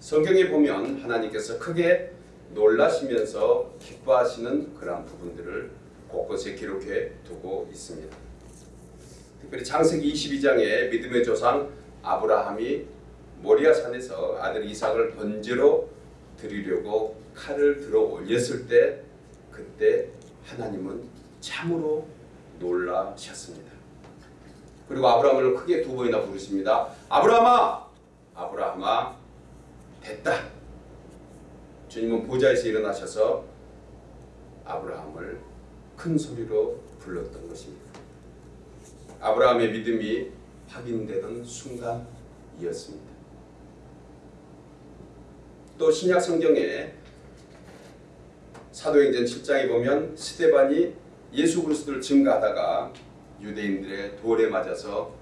성경에 보면 하나님께서 크게 놀라시면서 기뻐하시는 그러한 부분들을 곳곳에 기록해 두고 있습니다. 특별히 창세기 22장에 믿음의 조상 아브라함이 모리아 산에서 아들 이삭을 번제로 드리려고 칼을 들어 올렸을 때 그때 하나님은 참으로 놀라셨습니다. 그리고 아브라함을 크게 두 번이나 부르십니다. 아브라함아! 아브라함아 됐다. 주님은 보좌에서 일어나셔서 아브라함을 큰 소리로 불렀던 것입니다. 아브라함의 믿음이 확인되던 순간이었습니다. 또 신약 성경에 사도행전 7장에 보면 스테반이 예수 그리스도를 증거하다가 유대인들의 돌에 맞아서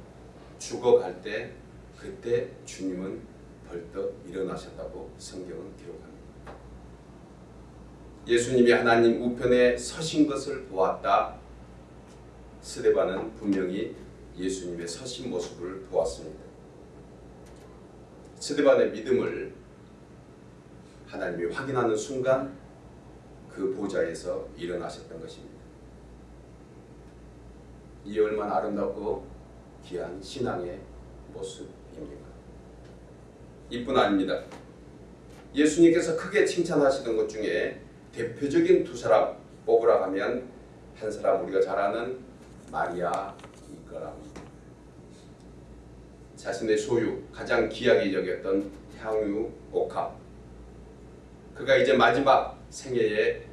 죽어갈 때 그때 주님은 벌떡 일어나셨다고 성경은 기록합니다. 예수님이 하나님 우편에 서신 것을 보았다. 스데반은 분명히 예수님의 서신 모습을 보았습니다. 스데반의 믿음을 하나님이 확인하는 순간 그 보좌에서 일어나셨던 것입니다. 이 얼마나 아름답고 귀한 신앙의 모습입니까? 이뿐 아닙니다. 예수님께서 크게 칭찬하시는 것 중에 대표적인 두 사람 뽑으라 하면 한 사람 우리가 잘 아는 마리아일 거랍니다. 자신의 소유 가장 귀하게 여겼던 향유 옥합 그가 이제 마지막 생애에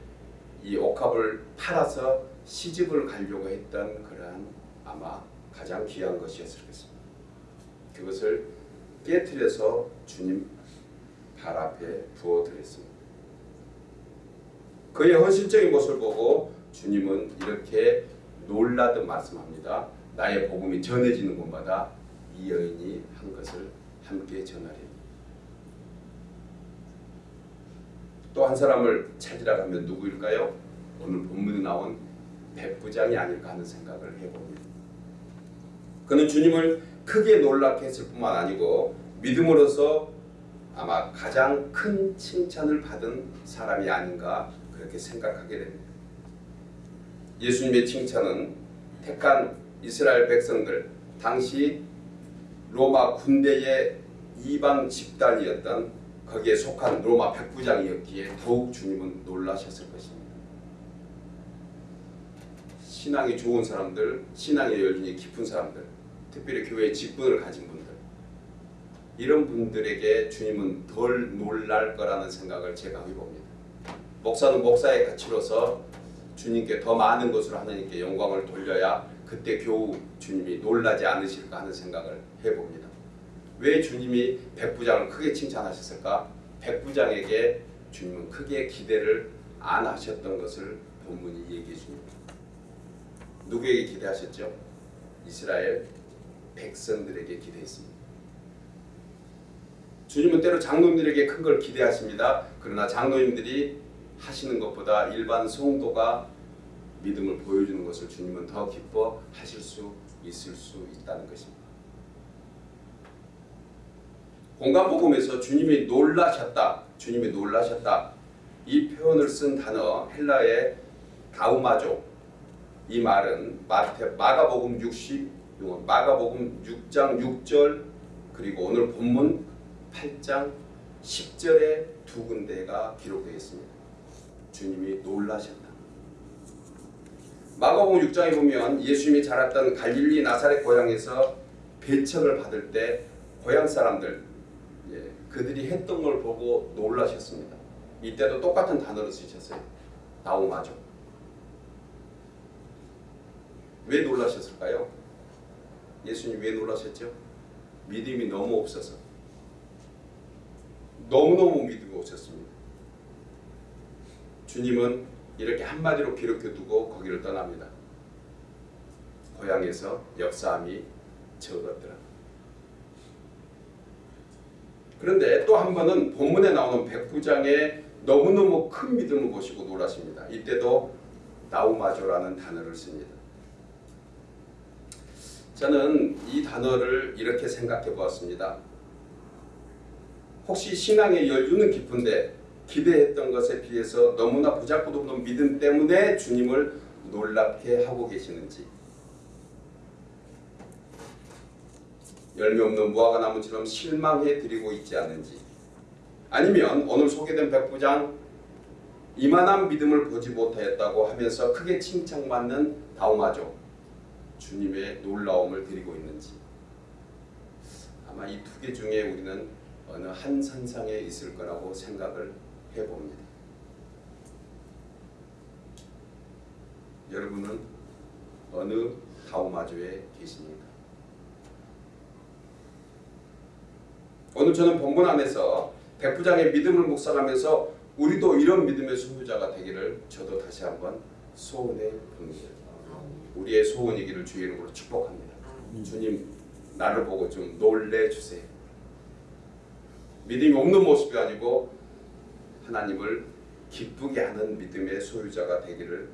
이 옥합을 팔아서 시집을 가려고 했던 그러한 아마 가장 귀한 것이었을 것입니다. 그것을 깨뜨려서 주님 발 앞에 부어드렸습니다. 그의 헌신적인 모습을 보고 주님은 이렇게 놀라듯 말씀합니다. 나의 복음이 전해지는 곳마다 이 여인이 한 것을 함께 전하리. 또한 사람을 찾으라 하면 누구일까요? 오늘 본문에 나온 백부장이 아닐까 하는 생각을 해봅니다. 그는 주님을 크게 놀랍게 했을 뿐만 아니고 믿음으로써 아마 가장 큰 칭찬을 받은 사람이 아닌가 그렇게 생각하게 됩니다. 예수님의 칭찬은 택한 이스라엘 백성들 당시 로마 군대의 이방 집단이었던 거기에 속한 로마 백부장이었기에 더욱 주님은 놀라셨을 것입니다. 신앙이 좋은 사람들, 신앙의 열정이 깊은 사람들, 특별히 교회의 직분을 가진 이런 분들에게 주님은 덜 놀랄 거라는 생각을 제가 해봅니다. 목사는 목사의 가치로서 주님께 더 많은 것으로 하나님께 영광을 돌려야 그때 겨우 주님이 놀라지 않으실까 하는 생각을 해봅니다. 왜 주님이 백부장을 크게 칭찬하셨을까? 백부장에게 주님은 크게 기대를 안 하셨던 것을 본문이 얘기해 줍니다. 누구에게 기대하셨죠? 이스라엘 백성들에게 기대했습니다. 주님은 때로 장로님들에게 큰 걸 기대하십니다. 그러나 장로님들이 하시는 것보다 일반 성도가 믿음을 보여주는 것을 주님은 더 기뻐하실 수 있을 수 있다는 것입니다. 공간복음에서 주님이 놀라셨다, 주님이 놀라셨다 이 표현을 쓴 단어 헬라의 다우마조 이 말은 마태, 마가복음 60, 마가복음 6장 6절 그리고 오늘 본문 8장 10절에 두 군데가 기록되어 있습니다. 주님이 놀라셨다. 마가복음 6장에 보면 예수님이 자랐던 갈릴리 나사렛 고향에서 배척을 받을 때 고향 사람들 예, 그들이 했던 걸 보고 놀라셨습니다. 이때도 똑같은 단어를 쓰셨어요. 나오마죠. 왜 놀라셨을까요? 예수님 왜 놀라셨죠? 믿음이 너무 없어서 너무너무 없었습니다. 주님은 이렇게 한마디로 기록해 두고 거기를 떠납니다. 고향에서 역사함이 적었더라. 그런데 또 한 번은 본문에 나오는 백부장의 너무너무 큰 믿음을 보시고 놀라십니다. 이때도 나우마조라는 단어를 씁니다. 저는 이 단어를 이렇게 생각해 보았습니다. 혹시 신앙의 열주는 깊은데 기대했던 것에 비해서 너무나 보잘것없는 믿음 때문에 주님을 놀랍게 하고 계시는지. 열매 없는 무화과 나무처럼 실망해 드리고 있지 않는지. 아니면 오늘 소개된 백부장 이만한 믿음을 보지 못하였다고 하면서 크게 칭찬받는 다음아죠 주님의 놀라움을 드리고 있는지. 아마 이 두 개 중에 우리는 어느 한 선상에 있을 거라고 생각을 해봅니다. 여러분은 어느 다우마주에 계십니까? 오늘 저는 본문 안에서 백부장의 믿음을 묵상하면서 우리도 이런 믿음의 소유자가 되기를 저도 다시 한번 소원해 봅니다. 우리의 소원이기를 주의 이름으로 축복합니다. 주님 나를 보고 좀 놀래 주세요. 믿음이 없는 모습이 아니고 하나님을 기쁘게 하는 믿음의 소유자가 되기를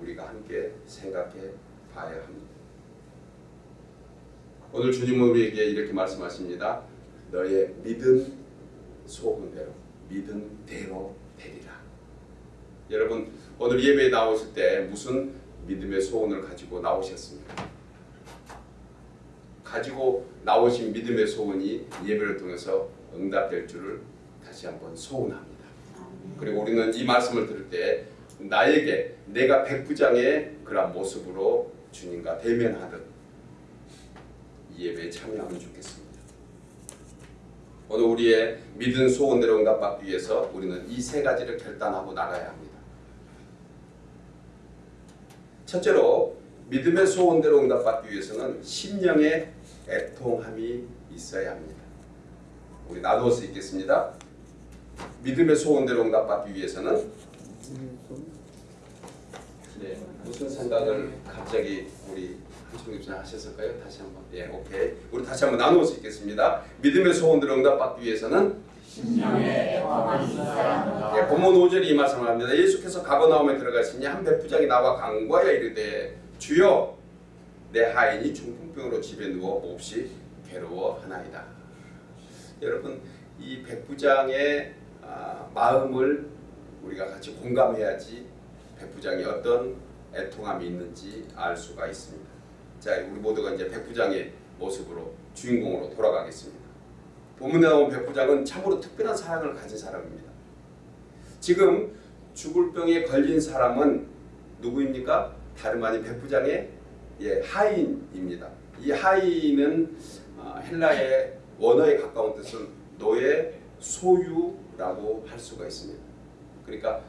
우리가 함께 생각해 봐야 합니다. 오늘 주님은 우리에게 이렇게 말씀하십니다. 너의 믿음 소원대로 믿음대로 되리라. 여러분 오늘 예배에 나오실 때 무슨 믿음의 소원을 가지고 나오셨습니까? 가지고 나오신 믿음의 소원이 예배를 통해서 응답될 줄을 다시 한번 소원합니다. 그리고 우리는 이 말씀을 들을 때 나에게 내가 백부장의 그런 모습으로 주님과 대면하듯 이 예배에 참여하면 좋겠습니다. 오늘 우리의 믿은 소원대로 응답받기 위해서 우리는 이 세 가지를 결단하고 나가야 합니다. 첫째로 믿음의 소원대로 응답받기 위해서는 심령의 애통함이 있어야 합니다. 우리 나누어서 읽겠습니다. 믿음의 소원대로 응답받기 위해서는 네, 무슨 생각을 갑자기 우리 한충님 씨 하셨을까요? 다시 한번 예, 오케이. 우리 다시 한번 나누어서 읽겠습니다. 믿음의 소원대로 응답받기 위해서는 한다. 예, 본문 5절이 이 말씀을 합니다. 예수께서 가버나움에 들어가시니 한 백부장이 나와 간구하여 이르되 주여 내 하인이 중풍병으로 집에 누워 몹시 괴로워하나이다. 여러분 이 백부장의 아, 마음을 우리가 같이 공감해야지 백부장이 어떤 애통함이 있는지 알 수가 있습니다. 자 우리 모두가 이제 백부장의 모습으로 주인공으로 돌아가겠습니다. 본문에 나온 백부장은 참으로 특별한 사랑을 가진 사람입니다. 지금 죽을 병에 걸린 사람은 누구입니까? 다름 아닌 백부장의 예, 하인입니다. 이 하인은 어, 헬라의 원어에 가까운 뜻은 노예 소유라고 할 수가 있습니다. 그러니까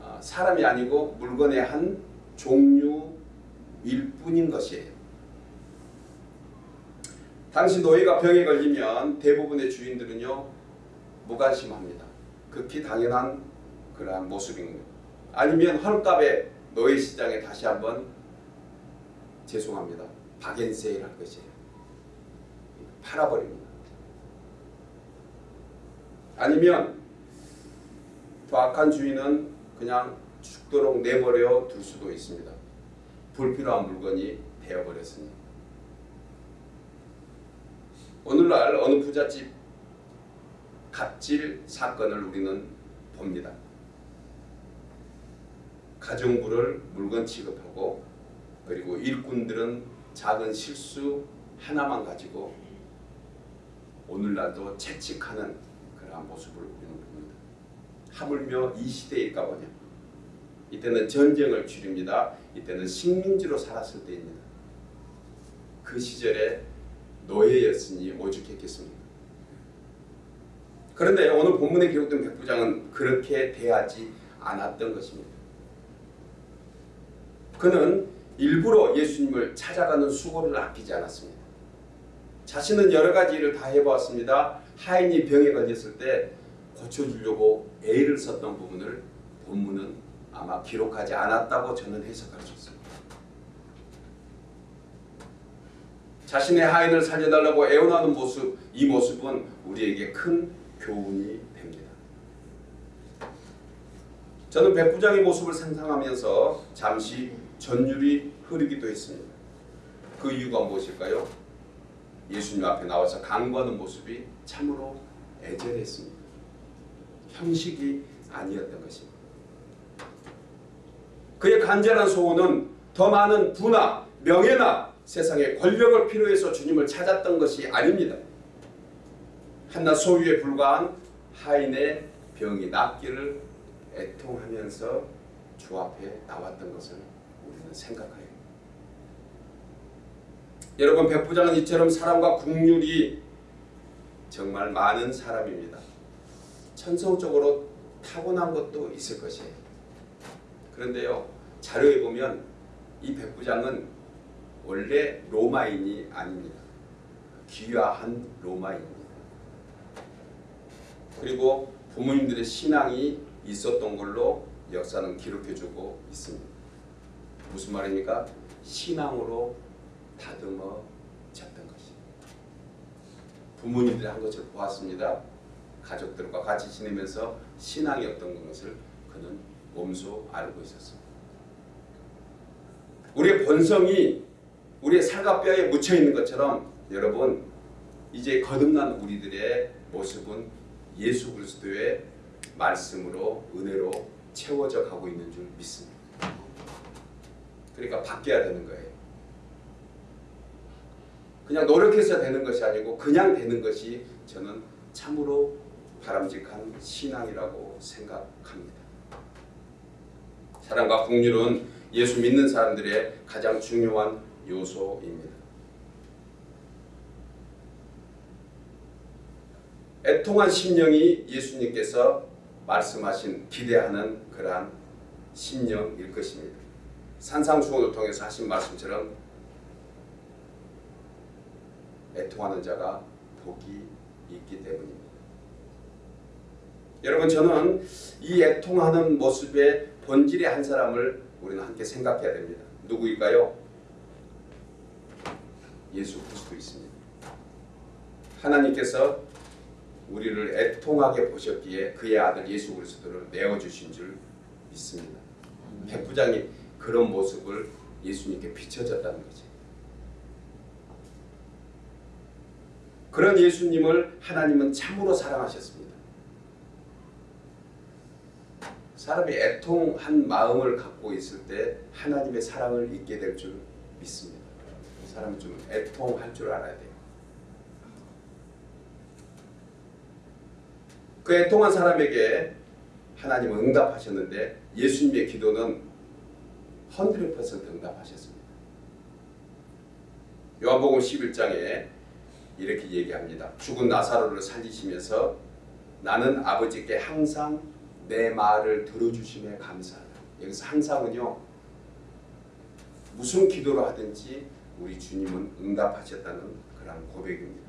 어, 사람이 아니고 물건의 한 종류일 뿐인 것이에요. 당시 노예가 병에 걸리면 대부분의 주인들은요 무관심합니다. 극히 당연한 그러한 모습입니다. 아니면 헐값에 노예 시장에 다시 한번 죄송합니다. 박앤세일 할 것이에요. 팔아버립니다. 아니면 더 악한 주인은 그냥 죽도록 내버려 둘 수도 있습니다. 불필요한 물건이 되어버렸으니. 오늘날 어느 부잣집 갑질 사건을 우리는 봅니다. 가정부를 물건 취급하고 그리고 일꾼들은 작은 실수 하나만 가지고 오늘날도 채찍하는 그러한 모습을 우리는 봅니다. 하물며 이 시대일까 보냐. 이때는 전쟁을 줄입니다. 이때는 식민지로 살았을 때입니다. 그 시절에 노예였으니 오죽했겠습니까? 그런데 오늘 본문에 기록된 백부장은 그렇게 대하지 않았던 것입니다. 그는 일부러 예수님을 찾아가는 수고를 아끼지 않았습니다. 자신은 여러 가지 일을 다 해보았습니다. 하인이 병에 걸렸을 때 고쳐주려고 애를 썼던 부분을 본문은 아마 기록하지 않았다고 저는 해석할 수 있습니다. 자신의 하인을 살려달라고 애원하는 모습, 이 모습은 우리에게 큰 교훈이 됩니다. 저는 백부장의 모습을 상상하면서 잠시 전율이 흐르기도 했습니다. 그 이유가 무엇일까요? 예수님 앞에 나와서 간구하는 모습이 참으로 애절했습니다. 형식이 아니었던 것입니다. 그의 간절한 소원은 더 많은 부나 명예나 세상의 권력을 필요해서 주님을 찾았던 것이 아닙니다. 한낱 소유에 불과한 하인의 병이 낫기를 애통하면서 주 앞에 나왔던 것을 우리는 생각해요. 여러분 백부장은 이처럼 사랑과 국률이 정말 많은 사람입니다. 천성적으로 타고난 것도 있을 것이에요. 그런데요 자료에 보면 이 백부장은 원래 로마인이 아닙니다. 귀화한 로마인입니다. 그리고 부모님들의 신앙이 있었던 걸로 역사는 기록해주고 있습니다. 무슨 말입니까? 신앙으로 다듬어. 부모님들이 한 것을 보았습니다. 가족들과 같이 지내면서 신앙이 어떤 것을 그는 몸소 알고 있었습니다. 우리의 본성이 우리의 살갑뼈에 묻혀 있는 것처럼 여러분 이제 거듭난 우리들의 모습은 예수 그리스도의 말씀으로 은혜로 채워져 가고 있는 줄 믿습니다. 그러니까 바뀌어야 되는 거예요. 그냥 노력해서 되는 것이 아니고 그냥 되는 것이 저는 참으로 바람직한 신앙이라고 생각합니다. 사랑과 국률은 예수 믿는 사람들의 가장 중요한 요소입니다. 애통한 심령이 예수님께서 말씀하신 기대하는 그러한 심령일 것입니다. 산상수훈을 통해서 하신 말씀처럼 애통하는 자가 복이 있기 때문입니다. 여러분 저는 이 애통하는 모습의 본질의 한 사람을 우리는 함께 생각해야 됩니다. 누구일까요? 예수 그리스도 있습니다. 하나님께서 우리를 애통하게 보셨기에 그의 아들 예수 그리스도를 내어 주신 줄 믿습니다. 백부장이 그런 모습을 예수님께 비춰졌다는 거죠. 그런 예수님을 하나님은 참으로 사랑하셨습니다. 사람이 애통한 마음을 갖고 있을 때 하나님의 사랑을 잊게 될 줄 믿습니다. 사람이 좀 애통할 줄 알아야 돼요. 그 애통한 사람에게 하나님은 응답하셨는데 예수님의 기도는 100% 응답하셨습니다. 요한복음 11장에 이렇게 얘기합니다. 죽은 나사로를 살리시면서 나는 아버지께 항상 내 말을 들어주심에 감사하다. 여기서 항상은요. 무슨 기도를 하든지 우리 주님은 응답하셨다는 그런 고백입니다.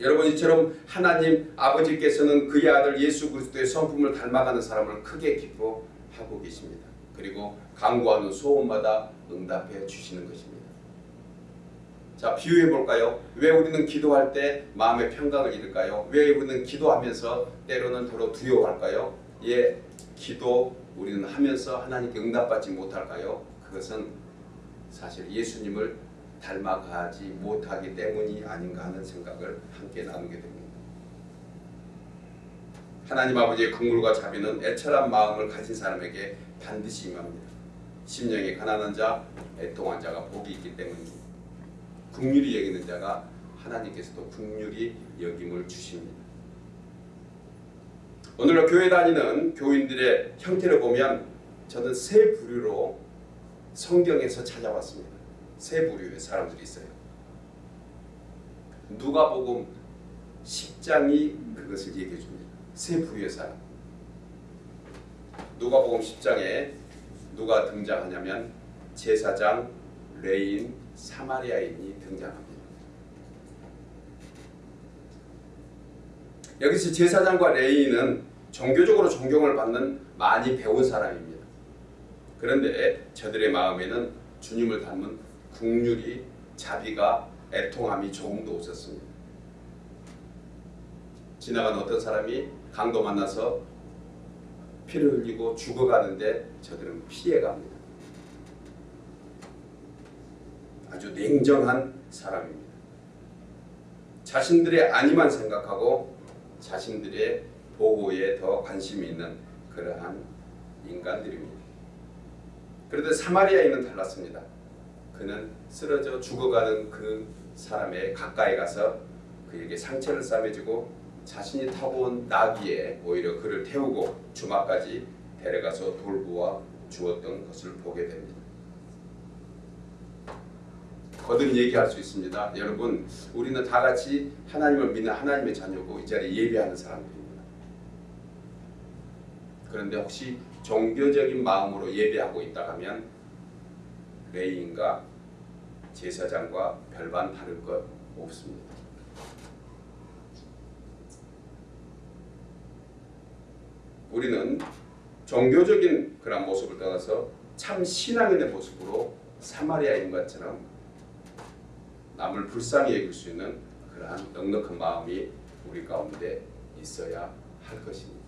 여러분 이처럼 하나님 아버지께서는 그의 아들 예수 그리스도의 성품을 닮아가는 사람을 크게 기뻐하고 계십니다. 그리고 간구하는 소원마다 응답해 주시는 것입니다. 자 비유해 볼까요? 왜 우리는 기도할 때 마음의 평강을 잃을까요? 왜 우리는 기도하면서 때로는 더러 두려워할까요? 예, 기도 우리는 하면서 하나님께 응답받지 못할까요? 그것은 사실 예수님을 닮아가지 못하기 때문이 아닌가 하는 생각을 함께 나누게 됩니다. 하나님 아버지의 긍휼과 자비는 애철한 마음을 가진 사람에게 반드시 임합니다. 심령이 가난한 자, 애통한 자가 복이 있기 때문입니다. 국률이 여기는 자가 하나님께서도 국률이 여김을 주십니다. 오늘 교회 다니는 교인들의 형태를 보면 저는 세 부류로 성경에서 찾아왔습니다. 세 부류의 사람들이 있어요. 누가복음 10장이 그것을 얘기해 줍니다. 세 부류의 사람. 누가복음 10장에 누가 등장하냐면 제사장, 레위인, 사마리아인이 등장합니다. 여기서 제사장과 레위인은 종교적으로 존경을 받는 많이 배운 사람입니다. 그런데 저들의 마음에는 주님을 닮은 국률이 자비가 애통함이 조금도 없었습니다. 지나간 어떤 사람이 강도 만나서 피를 흘리고 죽어가는데 저들은 피해갑니다. 아주 냉정한 사람입니다. 자신들의 안위만 생각하고 자신들의 보호에 더 관심이 있는 그러한 인간들입니다. 그런데 사마리아인은 달랐습니다. 그는 쓰러져 죽어가는 그 사람의 가까이 가서 그에게 상처를 싸매주고 자신이 타고 온 나귀에 오히려 그를 태우고 주막까지 데려가서 돌보아 주었던 것을 보게 됩니다. 거듭 얘기할 수 있습니다. 여러분, 우리는 다 같이 하나님을 믿는 하나님의 자녀고 이 자리에 예배하는 사람들입니다. 그런데 혹시 종교적인 마음으로 예배하고 있다 하면 레이인과 제사장과 별반 다를 것 없습니다. 우리는 종교적인 그런 모습을 떠나서 참 신앙인의 모습으로 사마리아인과처럼 남을 불쌍히 여길 수 있는 그러한 넉넉한 마음이 우리 가운데 있어야 할 것입니다.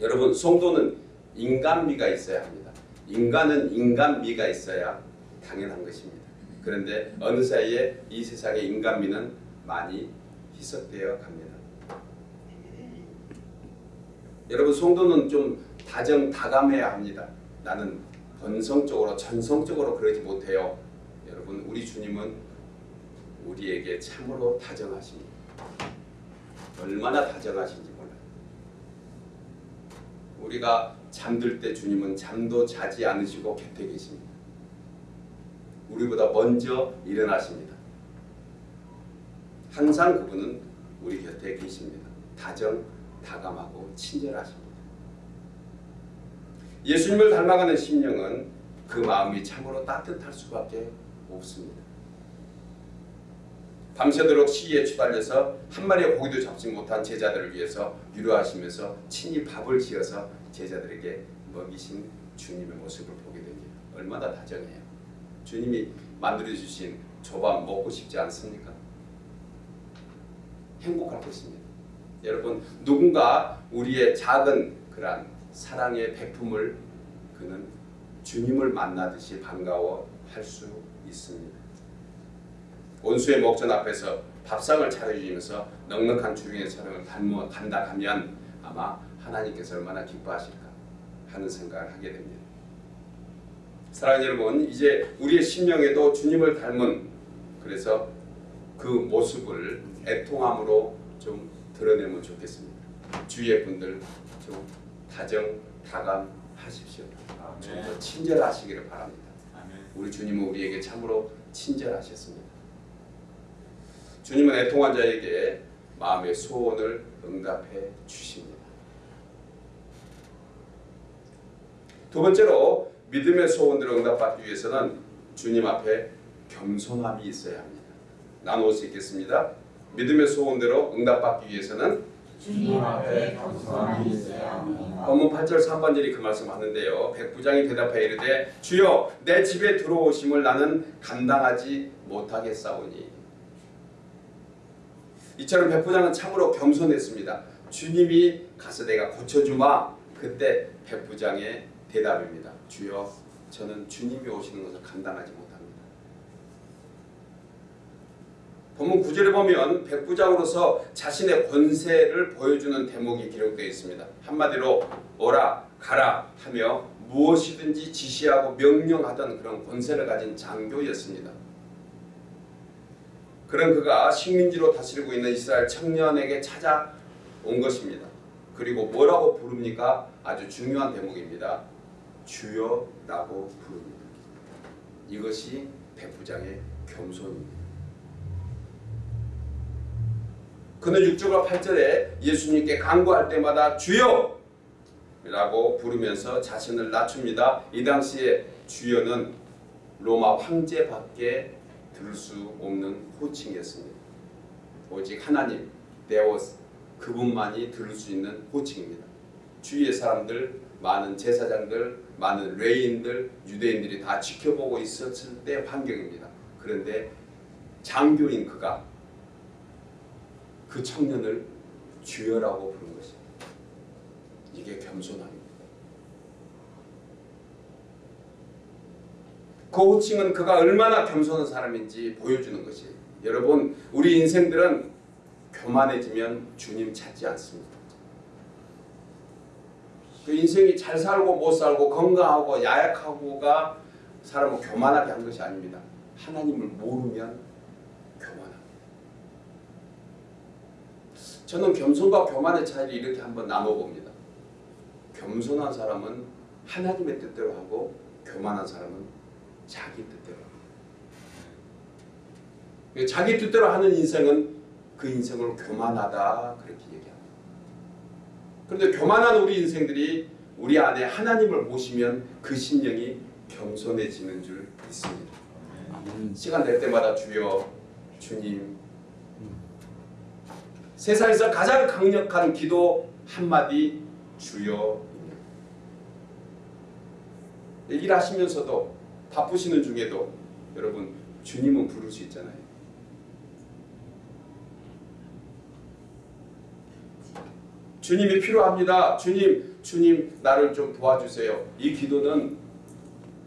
여러분 성도는 인간미가 있어야 합니다. 인간은 인간미가 있어야 당연한 것입니다. 그런데 어느 사이에 이 세상의 인간미는 많이 희석되어 갑니다. 여러분 성도는 좀 다정다감해야 합니다. 나는 본성적으로 전성적으로 그러지 못해요. 여러분 우리 주님은 우리에게 참으로 다정하십니다. 얼마나 다정하신지 몰라요. 우리가 잠들 때 주님은 잠도 자지 않으시고 곁에 계십니다. 우리보다 먼저 일어나십니다. 항상 그분은 우리 곁에 계십니다. 다정, 다감하고 친절하십니다. 예수님을 닮아가는 심령은 그 마음이 참으로 따뜻할 수밖에 없습니다. 밤새도록 시위에 추달려서 한 마리의 고기도 잡지 못한 제자들을 위해서 위로하시면서 친히 밥을 지어서 제자들에게 먹이신 주님의 모습을 보게 됩니다. 얼마나 다정해요. 주님이 만들어 주신 조밥 먹고 싶지 않습니까? 행복할 것입니다. 여러분 누군가 우리의 작은 그러한 사랑의 베품을 그는 주님을 만나듯이 반가워할 수 있습니다. 온수의 목전 앞에서 밥상을 차려주면서 넉넉한 주님의 사랑을 담어 감당하면 아마 하나님께서 얼마나 기뻐하실까 하는 생각을 하게 됩니다. 사랑하는 여러분, 이제 우리의 심령에도 주님을 닮은 그래서 그 모습을 애통함으로 좀 드러내면 좋겠습니다. 주위의 분들 좀 다정 다감하십시오. 좀 더 친절하시기를 바랍니다. 우리 주님은 우리에게 참으로 친절하셨습니다. 주님은 애통한 자에게 마음의 소원을 응답해 주십니다. 두 번째로 믿음의 소원들을 응답받기 위해서는 주님 앞에 겸손함이 있어야 합니다. 나누어 수 있겠습니다. 믿음의 소원대로 응답받기 위해서는 주님 앞에 겸손함이 있어야 합니다. 본문 8절 3번절이 그 말씀하는데요. 백부장이 대답하여 이르되 주여 내 집에 들어오심을 나는 감당하지 못하겠사오니 이처럼 백부장은 참으로 겸손했습니다. 주님이 가서 내가 고쳐주마 그때 백부장의 대답입니다. 주여 저는 주님이 오시는 것을 감당하지 못합니다. 본문 9절에 보면 백부장으로서 자신의 권세를 보여주는 대목이 기록되어 있습니다. 한마디로 오라 가라 하며 무엇이든지 지시하고 명령하던 그런 권세를 가진 장교였습니다. 그런 그가 식민지로 다스리고 있는 이스라엘 청년에게 찾아온 것입니다. 그리고 뭐라고 부릅니까? 아주 중요한 대목입니다. 주여라고 부릅니다. 이것이 백부장의 겸손입니다. 그는 6절과 8절에 예수님께 간구할 때마다 주여! 라고 부르면서 자신을 낮춥니다. 이 당시에 주여는 로마 황제밖에 들을 수 없는 호칭이었습니다. 오직 하나님, 데오스, 그분만이 들을 수 있는 호칭입니다. 주위의 사람들, 많은 제사장들, 많은 레인들, 유대인들이 다 지켜보고 있었을 때 환경입니다. 그런데 장교인 그가 그 청년을 주여라고 부른 것입니다. 이게 겸손함입니다. 그 호칭은 그가 얼마나 겸손한 사람인지 보여주는 것이에요. 여러분, 우리 인생들은 교만해지면 주님 찾지 않습니다. 그 인생이 잘 살고 못 살고 건강하고 야약하고가 사람을 교만하게 한 것이 아닙니다. 하나님을 모르면 교만합니다. 저는 겸손과 교만의 차이를 이렇게 한번 나눠봅니다. 겸손한 사람은 하나님의 뜻대로 하고 교만한 사람은 자기 뜻대로 합니다. 자기 뜻대로 하는 인생은 그 인생을 교만하다 그렇게 얘기합니다. 그런데 교만한 우리 인생들이 우리 안에 하나님을 모시면 그 심령이 겸손해지는 줄 믿습니다. 시간 될 때마다 주여 주님 세상에서 가장 강력한 기도 한마디 주여 일하시면서도 바쁘시는 중에도 여러분 주님은 있잖아요. 주님이 필요합니다. 주님, 주님 나를 좀 도와주세요. 이 기도는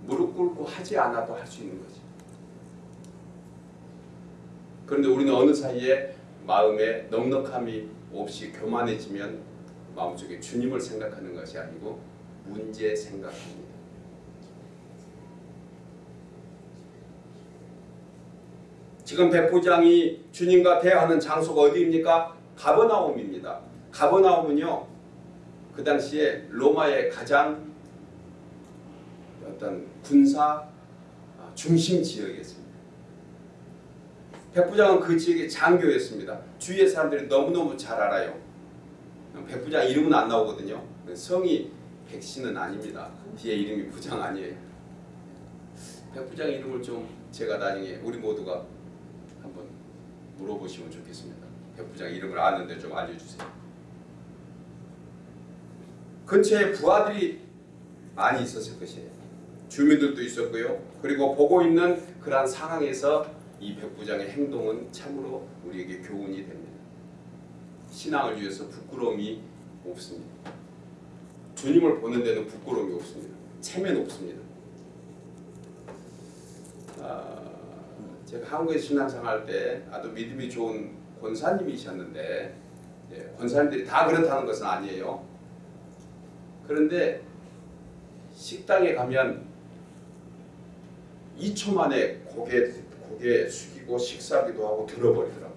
무릎 꿇고 하지 않아도 할 수 있는 거지. 그런데 우리는 어느 사이에 마음에 넉넉함이 없이 교만해지면 마음속에 주님을 생각하는 것이 아니고 문제 생각합니다. 지금 백부장이 주님과 대화하는 장소가 어디입니까? 가버나움입니다. 가버나움은요 그 당시에 로마의 가장 어떤 군사 중심 지역이었습니다. 백부장은 그 지역의 장교였습니다. 주위의 사람들이 너무너무 잘 알아요. 백부장 이름은 안 나오거든요. 성이 백신은 아닙니다. 뒤에 이름이 부장 아니에요. 백부장 이름을 좀 제가 나중에 우리 모두가 물어보시면 좋겠습니다. 백부장 이름을 아는데 좀 알려주세요. 근처에 부하들이 많이 있었을 것이에요. 주민들도 있었고요. 그리고 보고 있는 그러한 상황에서 이 백부장의 행동은 참으로 우리에게 교훈이 됩니다. 신앙을 위해서 부끄러움이 없습니다. 주님을 보는 데는 부끄러움이 없습니다. 체면 없습니다. 아, 제가 한국에 신앙생활 때 아주 믿음이 좋은 권사님이셨는데 예, 권사님들이 다 그렇다는 것은 아니에요. 그런데 식당에 가면 2초 만에 고개 고개 숙이고 식사기도 하고 들어버리더라고.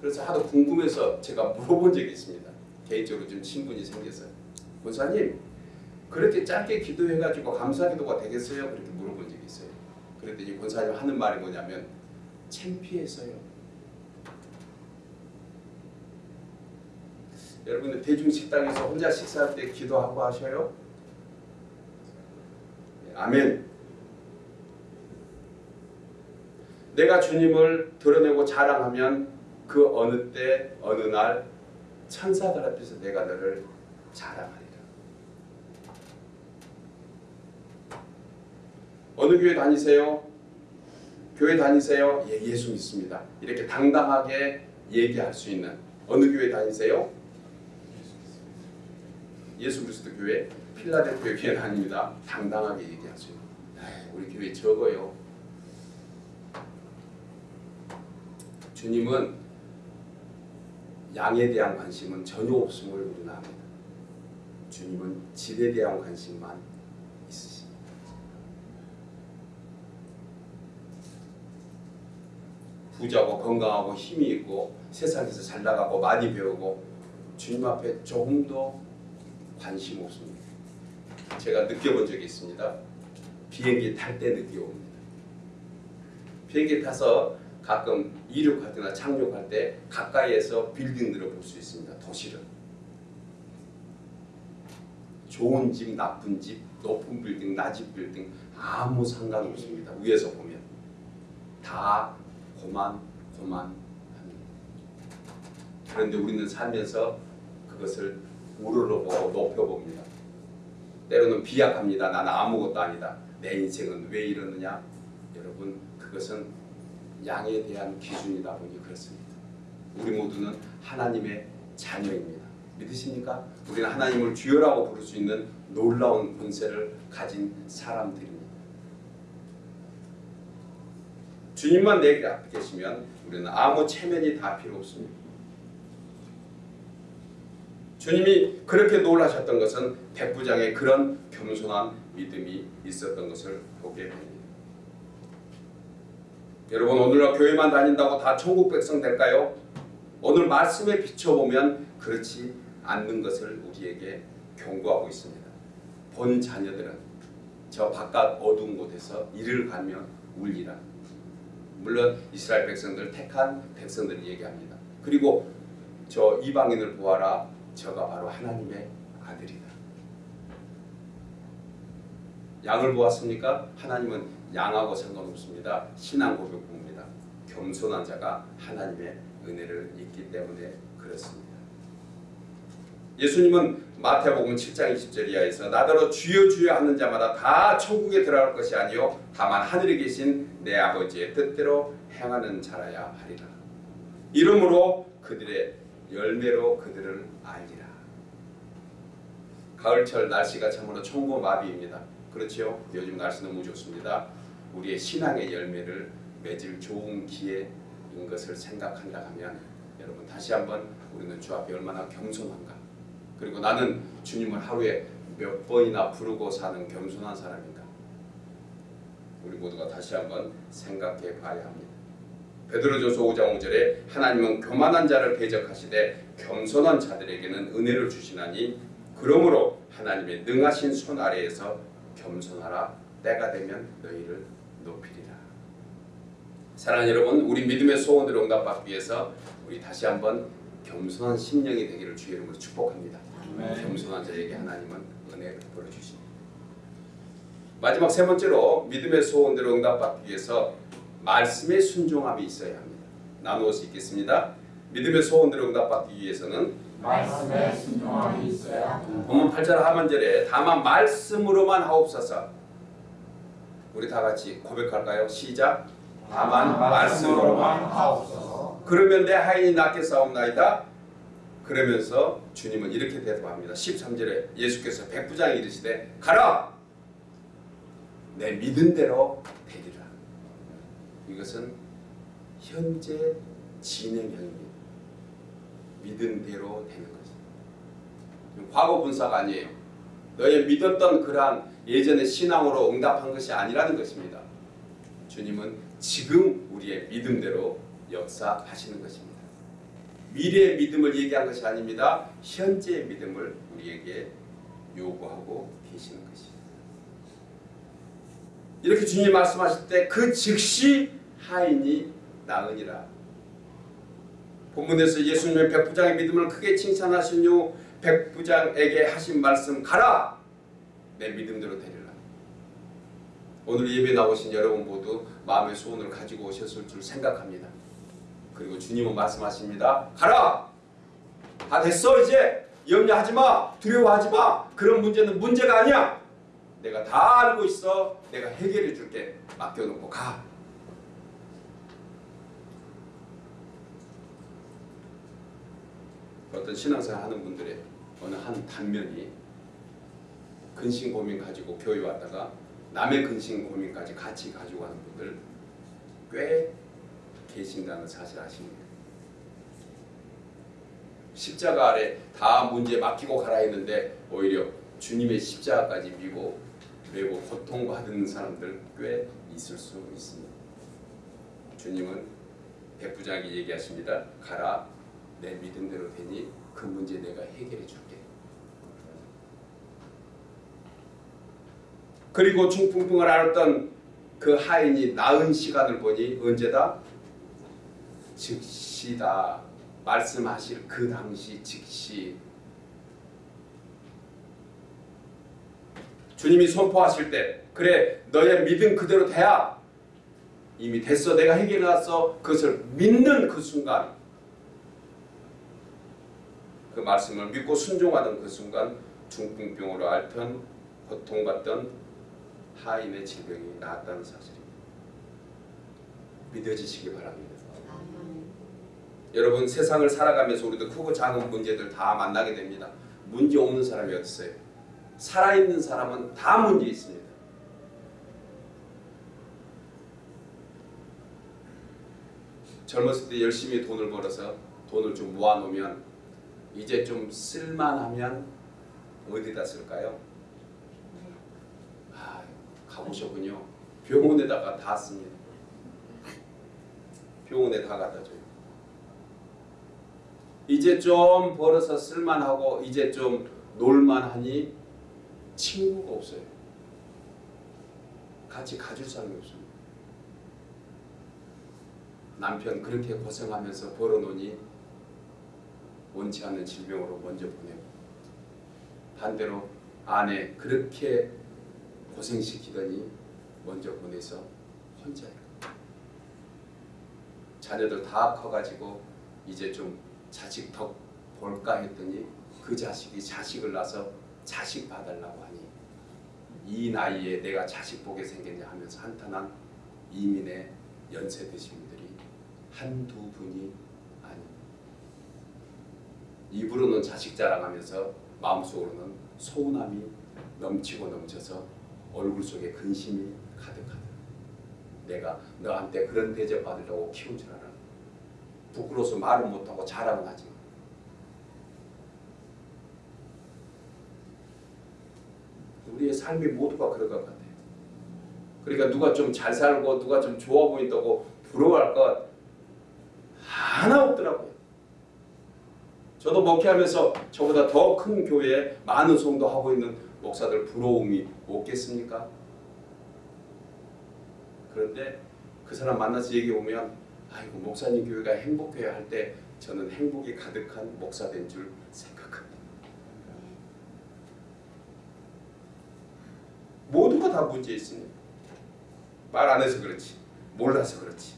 그래서 하도 궁금해서 제가 물어본 적이 있습니다. 개인적으로 좀 친분이 생겼어요. 권사님 그렇게 짧게 기도해가지고 감사기도가 되겠어요? 그렇게. 그랬더니 권사님 하는 말이 뭐냐면 창피해서요. 여러분들 대중 식당에서 혼자 식사할 때 기도하고 하셔요? 네, 아멘. 내가 주님을 드러내고 자랑하면 그 어느 때 어느 날 천사들 앞에서 내가 너를 자랑하리라. 어느 교회 다니세요? 교회 다니세요? 예, 예수 믿습니다. 이렇게 당당하게 얘기할 수 있는 어느 교회 다니세요? 예수 그리스도 교회 필라델피아 교회 아닙니다. 당당하게 얘기할 수 있는. 우리 교회 적어요. 주님은 양에 대한 관심은 전혀 없음을 우리는 압니다. 주님은 질에 대한 관심만 있으십니다. 부자고 건강하고 힘이 있고 세상에서 잘 나가고 많이 배우고 주님 앞에 조금도 관심 없습니다. 제가 느껴본 적이 있습니다. 비행기 탈 때 느껴옵니다. 비행기 타서 가끔 이륙할 때나 착륙할 때 가까이에서 빌딩들을 볼 수 있습니다. 도시를. 좋은 집, 나쁜 집, 높은 빌딩, 낮은 빌딩 아무 상관없습니다. 위에서 보면 다 고만 고만합니다. 그런데 우리는 살면서 그것을 우러러 보고 높여봅니다. 때로는 비약합니다. 나는 아무것도 아니다. 내 인생은 왜 이러느냐? 여러분 그것은 양에 대한 기준이다 보니 그렇습니다. 우리 모두는 하나님의 자녀입니다. 믿으십니까? 우리는 하나님을 주여라고 부를 수 있는 놀라운 권세를 가진 사람들입니다. 주님만 내 앞에 계시면 우리는 아무 체면이 다 필요 없습니다. 주님이 그렇게 놀라셨던 것은 백부장의 그런 겸손한 믿음이 있었던 것을 보게 됩니다. 여러분 오늘날 교회만 다닌다고 다 천국 백성 될까요? 오늘 말씀에 비춰보면 그렇지 않는 것을 우리에게 경고하고 있습니다. 본 자녀들은 저 바깥 어두운 곳에서 이를 가며 울리라. 물론 이스라엘 백성들 택한 백성들을 얘기합니다. 그리고 저 이방인을 보아라. 저가 바로 하나님의 아들이다. 양을 보았습니까? 하나님은 양하고 상관없습니다. 신앙 고백입니다. 겸손한 자가 하나님의 은혜를 입기 때문에 그렇습니다. 예수님은 마태복음 7장 20절 이하에서 나더러 주여 주여 하는 자마다 다 천국에 들어갈 것이 아니요 다만 하늘에 계신 내 아버지의 뜻대로 행하는 자라야 하리라. 이러므로 그들의 열매로 그들을 알리라. 가을철 날씨가 참으로 천고마비입니다. 그렇지요? 요즘 날씨 너무 좋습니다. 우리의 신앙의 열매를 맺을 좋은 기회인 것을 생각한다 하면 여러분 다시 한번 우리는 주 앞에 얼마나 겸손한가 그리고 나는 주님을 하루에 몇 번이나 부르고 사는 겸손한 사람인가 우리 모두가 다시 한번 생각해 봐야 합니다. 베드로전서 5장 5절에 하나님은 교만한 자를 배적하시되 겸손한 자들에게는 은혜를 주시나니 그러므로 하나님의 능하신 손 아래에서 겸손하라 때가 되면 너희를 높이리라. 사랑하는 여러분, 우리 믿음의 소원을 응답받기 위해서 우리 다시 한번 겸손한 심령이 되기를 주의 이름으로 축복합니다. 아멘. 겸손한 자에게 하나님은 은혜를 베풀어 주십니다. 마지막 세 번째로 믿음의 소원대로 응답받기 위해서 말씀의 순종함이 있어야 합니다. 나누어서 읽겠습니다. 믿음의 소원대로 응답받기 위해서는 말씀에 순종함이 있어야 합니다. 본문 8절 하반절에 다만 말씀으로만 하옵소서. 우리 다 같이 고백할까요? 시작. 다만 말씀으로만 하옵소서. 그러면 내 하인이 낫게 싸움나이다. 그러면서 주님은 이렇게 대답합니다. 13절에 예수께서 백부장이 이르시되 가라. 내 믿은 대로 되리라. 이것은 현재 진행형입니다. 믿은 대로 되는 것입니다. 과거 분사가 아니에요. 너의 믿었던 그러한 예전의 신앙으로 응답한 것이 아니라는 것입니다. 주님은 지금 우리의 믿음대로 역사하시는 것입니다. 미래의 믿음을 얘기한 것이 아닙니다. 현재의 믿음을 우리에게 요구하고 계시는 것입니다. 이렇게 주님이 말씀하실 때 그 즉시 하인이 나으니라. 본문에서 예수님의 백부장의 믿음을 크게 칭찬하신 후 백부장에게 하신 말씀 가라 내 믿음대로 되리라. 오늘 예배 나오신 여러분 모두 마음의 소원을 가지고 오셨을 줄 생각합니다. 그리고 주님은 말씀하십니다. 가라! 다 됐어 이제 염려하지 마 두려워하지 마 그런 문제는 문제가 아니야 내가 다 알고 있어. 내가 해결해 줄게. 맡겨놓고 가. 어떤 신앙생활 하는 분들의 어느 한 단면이 근심 고민 가지고 교회 왔다가 남의 근심 고민까지 같이 가지고 가는 분들 꽤 계신다는 사실 아십니까? 십자가 아래 다 문제 맡기고 가라 했는데 오히려 주님의 십자가까지 미고 매고 고통받는 사람들 꽤 있을 수 있습니다. 주님은 백부장에게 얘기하십니다. 가라 내 믿음대로 되니 그 문제 내가 해결해 줄게. 그리고 중풍풍을 앓았던 그 하인이 나은 시간을 보니 언제다? 즉시다. 말씀하실 그 당시 즉시 주님이 선포하실 때 그래 너의 믿음 그대로 돼야 이미 됐어 내가 해결해놨어 그것을 믿는 그 순간 그 말씀을 믿고 순종하던 그 순간 중풍병으로 앓던 고통받던 하인의 질병이 나았다는 사실입니다. 믿어지시기 바랍니다. 여러분 세상을 살아가면서 우리도 크고 작은 문제들 다 만나게 됩니다. 문제 없는 사람이 있어요? 살아있는 사람은 다 문제 있습니다. 젊었을 때 열심히 돈을 벌어서 돈을 좀 모아놓으면 이제 좀 쓸만하면 어디다 쓸까요? 아, 가보셨군요. 병원에다가 다 씁니다. 병원에 다 갖다 줘요. 이제 좀 벌어서 쓸만하고 이제 좀 놀만하니 친구가 없어요. 같이 가줄 사람이 없습니다. 남편 그렇게 고생하면서 벌어놓으니 원치 않는 질병으로 먼저 보내고 반대로 아내 그렇게 고생시키더니 먼저 보내서 혼자예요. 자녀들 다 커가지고 이제 좀 자식 덕 볼까 했더니 그 자식이 자식을 낳아서 자식 봐달라고 하니 이 나이에 내가 자식 보게 생겼냐 하면서 한탄한 이민의 연세 드신 분들이 한두 분이 아닙니다. 입으로는 자식 자랑하면서 마음속으로는 소운함이 넘치고 넘쳐서 얼굴 속에 근심이 가득하다. 내가 너한테 그런 대접 받으려고 키운 줄 알아. 부끄러워서 말은 못하고 자랑은 하지만 우리의 삶이 모두가 그럴 것 같아요. 그러니까 누가 좀 잘 살고 누가 좀 좋아 보인다고 부러워할 것 하나 없더라고요. 저도 목회하면서 저보다 더 큰 교회에 많은 성도하고 있는 목사들 부러움이 없겠습니까? 그런데 그 사람 만나서 얘기해 보면 아이고 목사님 교회가 행복해야 할 때 저는 행복이 가득한 목사 된줄 생각합니다. 모두가 다 문제 있습니다. 말 안 해서 그렇지 몰라서 그렇지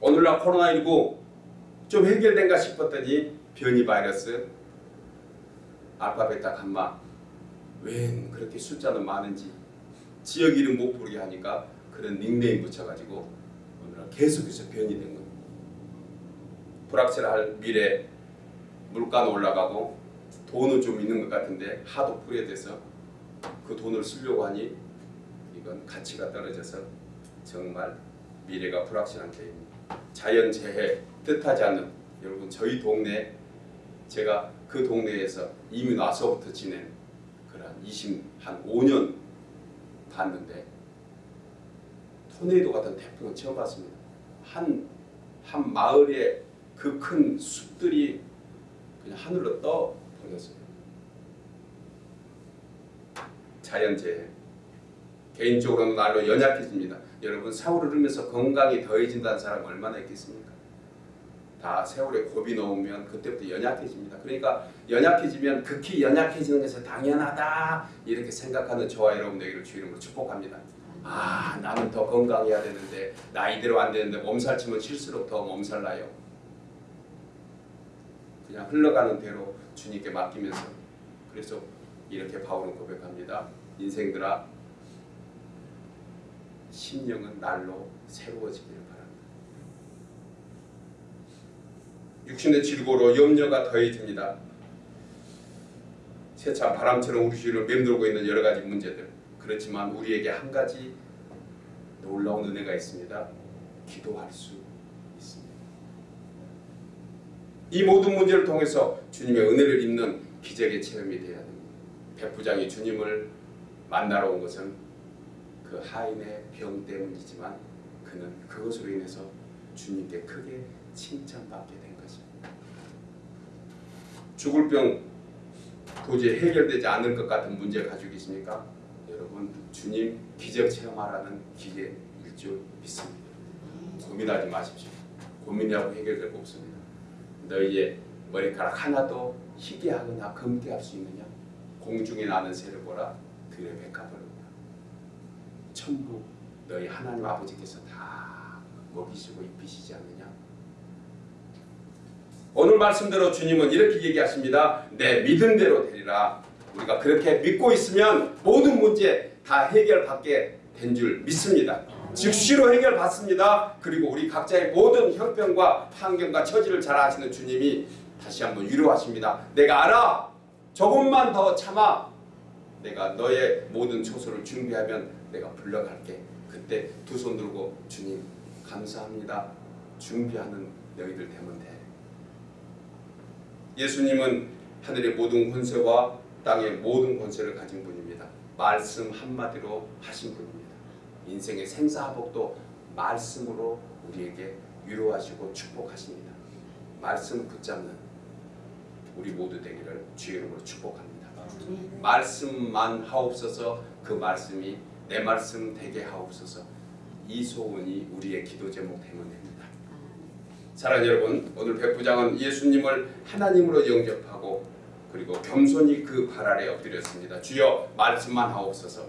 오늘날 코로나19 좀 해결된가 싶었더니 변이 바이러스 알파 베타 감마 웬 그렇게 숫자는 많은지 지역 이름 못 부르게 하니까 그런 닉네임 붙여가지고 오늘날 계속해서 변이 된 겁니다. 불확실할 미래 물가는 올라가고 돈은 좀 있는 것 같은데 하도 풀이돼서 그 돈을 쓰려고 하니 이건 가치가 떨어져서 정말 미래가 불확실한 때입니다. 자연재해 뜻하지 않는 여러분 저희 동네 제가 그 동네에서 이미 와서부터 지낸 그런 20, 한 5년 봤는데 토네이도 같은 태풍은 처음 봤습니다. 한, 한 마을에 그 큰 숲들이 그냥 하늘로 떠 버렸어요. 자연재해. 개인적으로는 날로 연약해집니다. 여러분 세월을 흐르면서 건강이 더해진다는 사람 얼마나 있겠습니까? 다 세월에 곱이 넘으면 그때부터 연약해집니다. 그러니까 연약해지면 극히 연약해지는 것이 당연하다 이렇게 생각하는 저와 여러분에게를 주 이름으로 축복합니다. 아 나는 더 건강해야 되는데 나이대로 안 되는데 몸살 치면 칠수록 더 몸살 나요. 그냥 흘러가는 대로 주님께 맡기면서 그래서 이렇게 바울은 고백합니다. 인생들아 심령은 날로 새로워지기를 바랍니다. 육신의 질고로 염려가 더해집니다. 세차 바람처럼 우리 주위를 맴돌고 있는 여러 가지 문제들 그렇지만 우리에게 한 가지 놀라운 은혜가 있습니다. 기도할 수 있습니다. 이 모든 문제를 통해서 주님의 은혜를 입는 기적의 체험이 되어야 됩니다. 백부장이 주님을 만나러 온 것은 그 하인의 병 때문이지만 그는 그것으로 인해서 주님께 크게 칭찬받게 된 것입니다. 죽을 병 도저히 해결되지 않을 것 같은 문제 가지고 계십니까? 여러분 주님 기적 체험하라는 기회일 줄 믿습니다. 고민하지 마십시오. 고민하고 해결될 거 없습니다. 너희의 머리카락 하나도 희게하거나 검게 할 수 있느냐? 공중에 나는 새를 보라 들의 백합을 천부 너희 하나님 아버지께서 다 먹이시고 입히시지 않느냐? 오늘 말씀대로 주님은 이렇게 얘기하십니다. 내 믿음대로 되리라. 우리가 그렇게 믿고 있으면 모든 문제 다 해결받게 된 줄 믿습니다. 즉시로 해결받습니다. 그리고 우리 각자의 모든 형편과 환경과 처지를 잘 아시는 주님이 다시 한번 위로하십니다. 내가 알아. 조금만 더 참아. 내가 너의 모든 초소를 준비하면 내가 불러갈게. 그때 두 손 들고 주님 감사합니다. 준비하는 너희들 되면 돼. 예수님은 하늘의 모든 권세와 땅의 모든 권세를 가진 분입니다. 말씀 한마디로 하신 분입니다. 인생의 생사복도 말씀으로 우리에게 위로하시고 축복하십니다. 말씀 붙잡는 우리 모두 되기를 주의 이름으로 축복합니다. 말씀만 하옵소서 그 말씀이 내 말씀 되게 하옵소서 이 소원이 우리의 기도 제목 되면 됩니다. 사랑하는 여러분 오늘 백부장은 예수님을 하나님으로 영접하고 그리고 겸손히 그 발 아래 엎드렸습니다. 주여 말씀만 하옵소서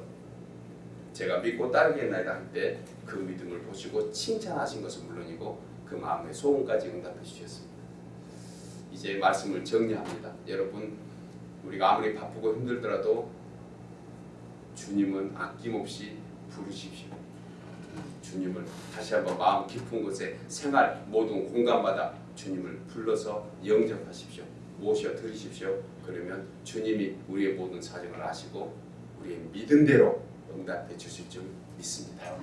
제가 믿고 따르겠나이다 할 때 그 믿음을 보시고 칭찬하신 것은 물론이고 그 마음의 소원까지 응답해 주셨습니다. 이제 말씀을 정리합니다. 여러분 우리가 아무리 바쁘고 힘들더라도 주님은 아낌없이 부르십시오. 주님을 다시 한번 마음 깊은 곳에 생활 모든 공간마다 주님을 불러서 영접하십시오. 모셔 드리십시오. 그러면 주님이 우리의 모든 사정을 아시고 우리의 믿음대로 응답해 주실 줄 믿습니다.